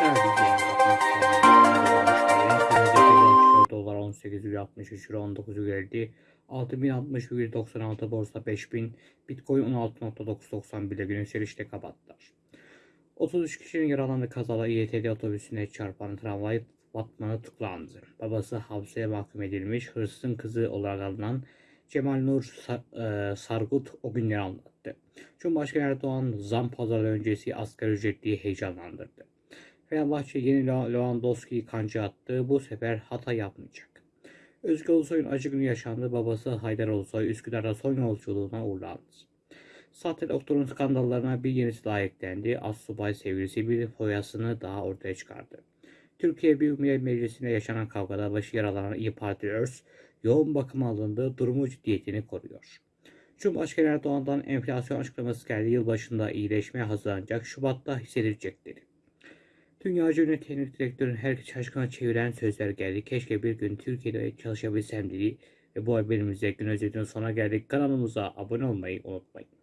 Dolar 18,63 euro 19 geldi. 6060,96 borsa 5000, bitcoin 16.991 ile gün yükselişte kapattılar. 33 kişinin yaralandığı kazada İETT otobüsüne çarpan tramvay batmanı tıklandı. Babası hapse mahkum edilmiş hırsızın kızı olarak alınan Cemal Nur e, Sargut o günleri anlattı. Cumhurbaşkanı Erdoğan zam pazarı öncesi asgari ücretliyi heyecanlandırdı. Fenerbahçe yeni Lew- Lewandowski'yi kanca attı. Bu sefer hata yapmayacak. Özgür Ulusoy'un acı günü yaşandı. Babası Haydar Ulusoy Üsküdar'da son yolculuğuna uğurlandı. Sahte doktorun skandallarına bir yenisi daha eklendi. Assubay sevgilisi bir foyasını daha ortaya çıkardı. Türkiye Büyük Millet Meclisi'nde yaşanan kavgada başı yaralanan İYİ Parti Örs yoğun bakıma alındı. Durumu ciddiyetini koruyor. Cumhurbaşkanı Erdoğan'dan enflasyon açıklaması geldi. Yılbaşında iyileşmeye hazırlanacak. Şubat'ta hissedilecek dedi. Dünyaca ünlü teknik direktörün herkes şaşkına çeviren sözler geldi. Keşke bir gün Türkiye'de çalışabilsem dedi. Ve bu haberimizde gün özetinin sona geldik. Kanalımıza abone olmayı unutmayın.